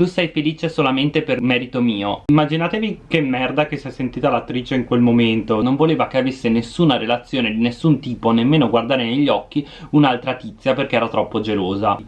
tu sei felice solamente per merito mio. Immaginatevi che merda che si è sentita l'attrice in quel momento. Non voleva che avesse nessuna relazione di nessun tipo nemmeno guardare negli occhi un'altra tizia perché era troppo gelosa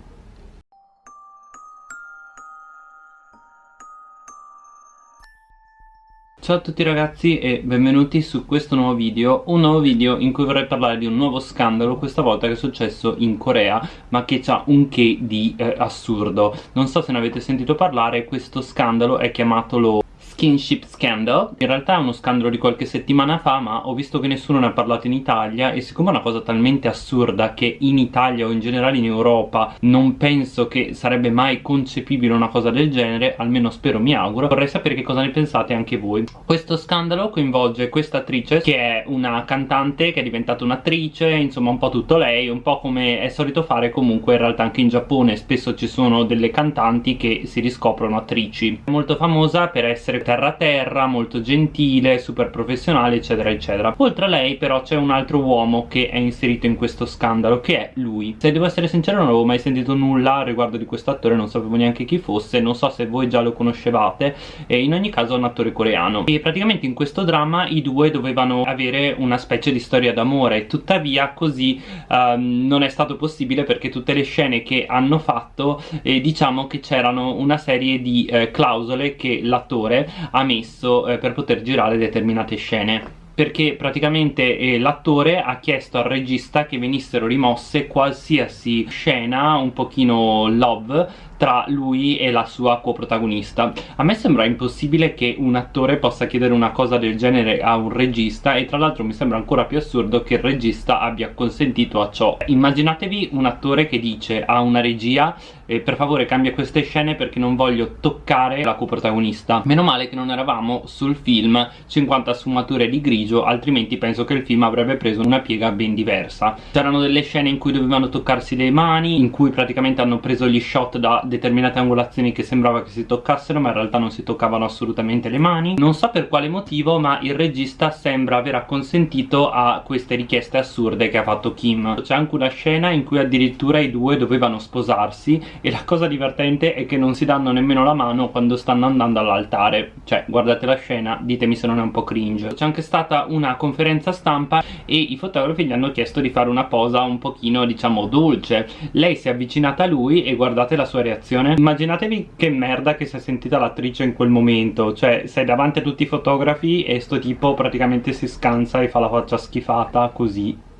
Ciao a tutti ragazzi e benvenuti su questo nuovo video. Un nuovo video in cui vorrei parlare di un nuovo scandalo Questa volta che è successo in Corea Ma che ha un che di eh, assurdo. Non so se ne avete sentito parlare Questo scandalo è chiamato lo Skinship Scandal. In realtà è uno scandalo di qualche settimana fa ma ho visto che nessuno ne ha parlato in Italia e siccome è una cosa talmente assurda che in Italia o in generale in Europa non penso che sarebbe mai concepibile una cosa del genere almeno spero, mi auguro vorrei sapere che cosa ne pensate anche voi. Questo scandalo coinvolge questa attrice che è una cantante che è diventata un'attrice insomma un po' tutto lei un po' come è solito fare comunque in realtà anche in Giappone spesso ci sono delle cantanti che si riscoprono attrici. È molto famosa per essere terra terra, molto gentile, super professionale eccetera eccetera. Oltre a lei però c'è un altro uomo che è inserito in questo scandalo che è lui. Se devo essere sincero non avevo mai sentito nulla riguardo di questo attore non sapevo neanche chi fosse non so se voi già lo conoscevate e in ogni caso è un attore coreano. E praticamente in questo dramma i due dovevano avere una specie di storia d'amore. Tuttavia così um, non è stato possibile perché tutte le scene che hanno fatto eh, diciamo che c'erano una serie di eh, clausole che l'attore ha messo eh, per poter girare determinate scene. Perché praticamente eh, l'attore ha chiesto al regista che venissero rimosse qualsiasi scena un pochino love tra lui e la sua coprotagonista. A me sembra impossibile che un attore possa chiedere una cosa del genere a un regista e tra l'altro mi sembra ancora più assurdo che il regista abbia consentito a ciò. Immaginatevi un attore che dice a una regia eh, per favore cambia queste scene perché non voglio toccare la coprotagonista. Meno male che non eravamo sul film 50 sfumature di grigio altrimenti penso che il film avrebbe preso una piega ben diversa. C'erano delle scene in cui dovevano toccarsi le mani in cui praticamente hanno preso gli shot da determinate angolazioni che sembrava che si toccassero ma in realtà non si toccavano assolutamente le mani. Non so per quale motivo ma il regista sembra aver acconsentito a queste richieste assurde che ha fatto Kim. C'è anche una scena in cui addirittura i due dovevano sposarsi e la cosa divertente è che non si danno nemmeno la mano quando stanno andando all'altare. Cioè guardate la scena ditemi se non è un po' cringe. C'è anche stata una conferenza stampa e i fotografi gli hanno chiesto di fare una posa un pochino diciamo dolce. Lei si è avvicinata a lui e guardate la sua reazione. Immaginatevi che merda che si è sentita l'attrice in quel momento. Cioè sei davanti a tutti i fotografi e sto tipo praticamente si scansa e fa la faccia schifata così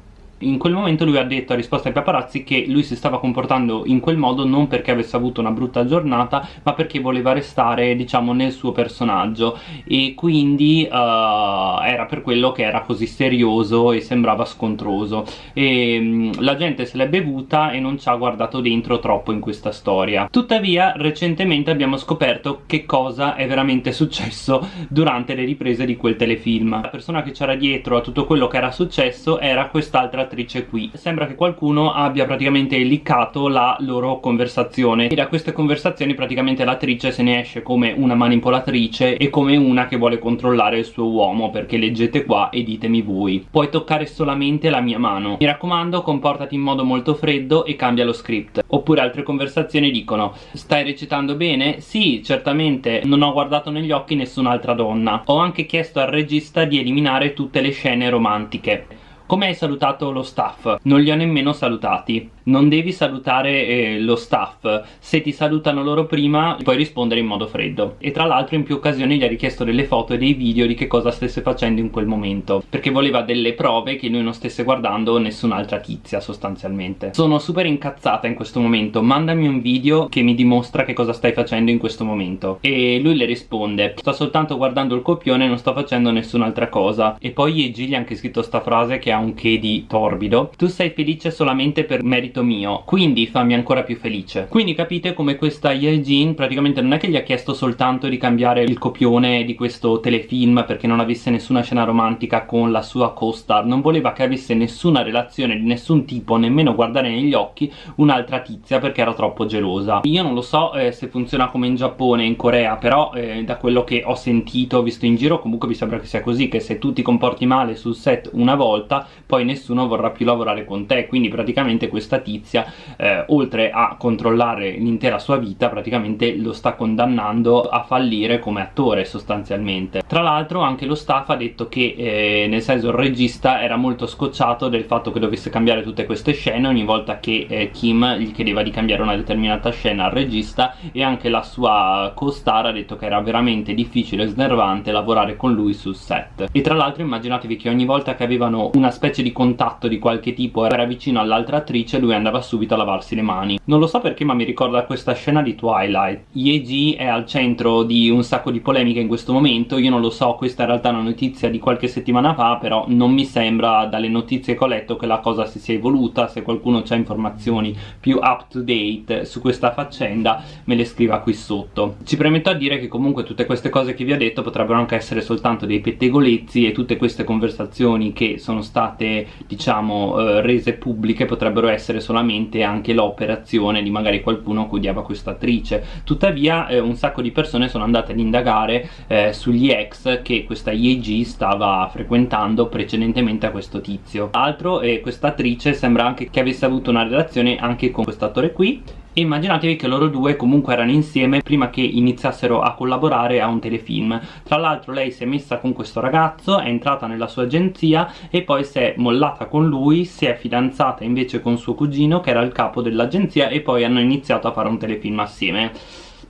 in quel momento lui ha detto a risposta ai paparazzi che lui si stava comportando in quel modo non perché avesse avuto una brutta giornata ma perché voleva restare diciamo nel suo personaggio. E quindi uh, era per quello che era così serioso e sembrava scontroso. E um, la gente se l'è bevuta e non ci ha guardato dentro troppo in questa storia. Tuttavia recentemente abbiamo scoperto che cosa è veramente successo durante le riprese di quel telefilm. La persona che c'era dietro a tutto quello che era successo era quest'altra attrice qui. Sembra che qualcuno abbia praticamente liccato la loro conversazione. E da queste conversazioni praticamente l'attrice se ne esce come una manipolatrice e come una che vuole controllare il suo uomo perché leggete qua e ditemi voi. Puoi toccare solamente la mia mano. Mi raccomando comportati in modo molto freddo e cambia lo script. Oppure altre conversazioni dicono stai recitando bene? sì certamente. Non ho guardato negli occhi nessun'altra donna. Ho anche chiesto al regista di eliminare tutte le scene romantiche come hai salutato lo staff? Non li ho nemmeno salutati non devi salutare eh, lo staff. Se ti salutano loro prima puoi rispondere in modo freddo. E tra l'altro in più occasioni gli ha richiesto delle foto e dei video di che cosa stesse facendo in quel momento perché voleva delle prove che lui non stesse guardando nessun'altra tizia sostanzialmente. Sono super incazzata in questo momento. Mandami un video che mi dimostra che cosa stai facendo in questo momento. E lui le risponde sto soltanto guardando il copione non sto facendo nessun'altra cosa. E poi Yeji gli ha anche scritto sta frase che ha un che di torbido tu sei felice solamente per merito merito mio quindi fammi ancora più felice. Quindi capite come questa Yeljin praticamente non è che gli ha chiesto soltanto di cambiare il copione di questo telefilm perché non avesse nessuna scena romantica con la sua co-star non voleva che avesse nessuna relazione di nessun tipo nemmeno guardare negli occhi un'altra tizia perché era troppo gelosa. Io non lo so eh, se funziona come in Giappone in Corea però eh, da quello che ho sentito visto in giro comunque mi sembra che sia così che se tu ti comporti male sul set una volta poi nessuno vorrà più lavorare con te quindi praticamente questa tizia eh, oltre a controllare l'intera sua vita praticamente lo sta condannando a fallire come attore sostanzialmente. Tra l'altro anche lo staff ha detto che eh, nel senso il regista era molto scocciato del fatto che dovesse cambiare tutte queste scene ogni volta che eh, Kim gli chiedeva di cambiare una determinata scena al regista e anche la sua co-star ha detto che era veramente difficile e snervante lavorare con lui sul set. E tra l'altro immaginatevi che ogni volta che avevano una specie di contatto di qualche tipo era vicino all'altra attrice lui andava subito a lavarsi le mani. Non lo so perché ma mi ricorda questa scena di Twilight. Ye è al centro di un sacco di polemiche in questo momento. Io non lo so questa in realtà è una notizia di qualche settimana fa però non mi sembra dalle notizie che ho letto che la cosa si sia evoluta. Se qualcuno ha informazioni più up to date su questa faccenda me le scriva qui sotto. Ci premetto a dire che comunque tutte queste cose che vi ho detto potrebbero anche essere soltanto dei pettegolezzi e tutte queste conversazioni che sono state diciamo eh, rese pubbliche potrebbero essere solamente anche l'operazione di magari qualcuno che odiava questa attrice. Tuttavia eh, un sacco di persone sono andate ad indagare eh, sugli ex che questa IEG stava frequentando precedentemente a questo tizio. Altro eh, questa attrice sembra anche che avesse avuto una relazione anche con questo attore qui immaginatevi che loro due comunque erano insieme prima che iniziassero a collaborare a un telefilm. Tra l'altro lei si è messa con questo ragazzo è entrata nella sua agenzia e poi si è mollata con lui si è fidanzata invece con suo cugino che era il capo dell'agenzia e poi hanno iniziato a fare un telefilm assieme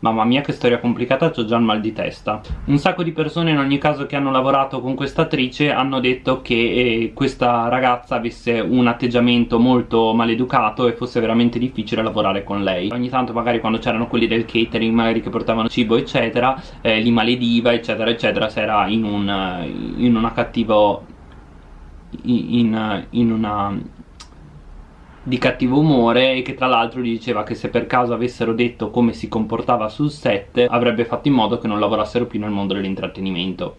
Mamma mia che storia complicata, ho già il mal di testa. Un sacco di persone in ogni caso che hanno lavorato con questa attrice hanno detto che eh, questa ragazza avesse un atteggiamento molto maleducato e fosse veramente difficile lavorare con lei. Ogni tanto magari quando c'erano quelli del catering magari che portavano cibo eccetera, eh, li malediva eccetera eccetera se era in, un, in una cattivo in, in, una di cattivo umore e che tra l'altro gli diceva che se per caso avessero detto come si comportava sul set avrebbe fatto in modo che non lavorassero più nel mondo dell'intrattenimento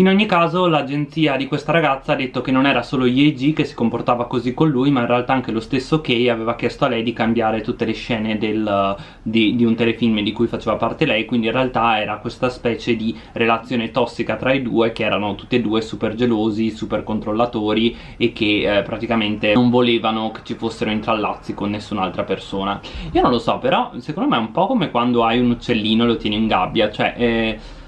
in ogni caso l'agenzia di questa ragazza ha detto che non era solo Yeji che si comportava così con lui ma in realtà anche lo stesso Kei aveva chiesto a lei di cambiare tutte le scene del, di, di, un telefilm di cui faceva parte lei quindi in realtà era questa specie di relazione tossica tra i due che erano tutti e due super gelosi, super controllatori e che eh, praticamente non volevano che ci fossero intrallazzi con nessun'altra persona. Io non lo so però secondo me è un po' come quando hai un uccellino e lo tieni in gabbia cioè... Eh,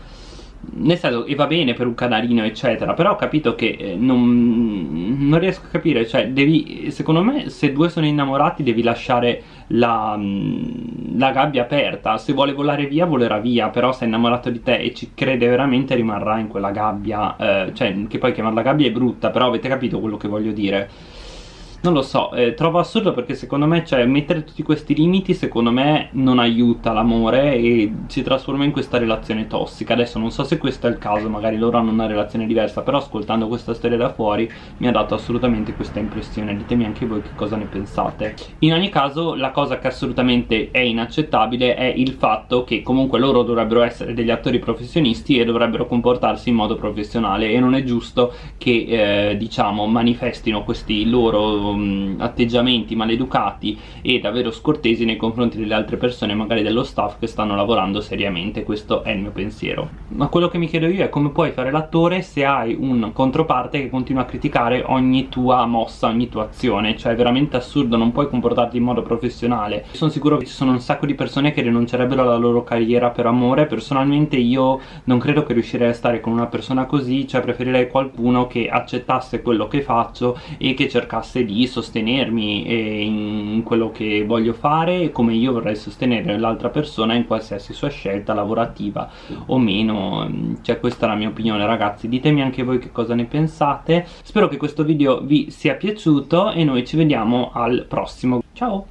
nel senso e va bene per un canarino eccetera però ho capito che eh, non, non, riesco a capire cioè devi secondo me se due sono innamorati devi lasciare la, mm, la gabbia aperta. Se vuole volare via volerà via però se è innamorato di te e ci crede veramente rimarrà in quella gabbia eh, cioè che poi chiamarla gabbia è brutta però avete capito quello che voglio dire non lo so, eh, trovo assurdo perché secondo me, cioè, mettere tutti questi limiti secondo me non aiuta l'amore e si trasforma in questa relazione tossica. Adesso non so se questo è il caso, magari loro hanno una relazione diversa, però ascoltando questa storia da fuori mi ha dato assolutamente questa impressione. Ditemi anche voi che cosa ne pensate. In ogni caso, la cosa che assolutamente è inaccettabile è il fatto che comunque loro dovrebbero essere degli attori professionisti e dovrebbero comportarsi in modo professionale e non è giusto che, eh, diciamo, manifestino questi loro um, atteggiamenti maleducati e davvero scortesi nei confronti delle altre persone magari dello staff che stanno lavorando seriamente. Questo è il mio pensiero. Ma quello che mi chiedo io è come puoi fare l'attore se hai un controparte che continua a criticare ogni tua mossa, ogni tua azione? Cioè è veramente assurdo, non puoi comportarti in modo professionale. Sono sicuro che ci sono un sacco di persone che rinuncerebbero alla loro carriera per amore. Personalmente io non credo che riuscirei a stare con una persona così. Cioè preferirei qualcuno che accettasse quello che faccio e che cercasse di sostenermi in quello che voglio fare come io vorrei sostenere l'altra persona in qualsiasi sua scelta lavorativa o meno. Cioè questa è la mia opinione ragazzi. Ditemi anche voi che cosa ne pensate. Spero che questo video vi sia piaciuto e noi ci vediamo al prossimo. Ciao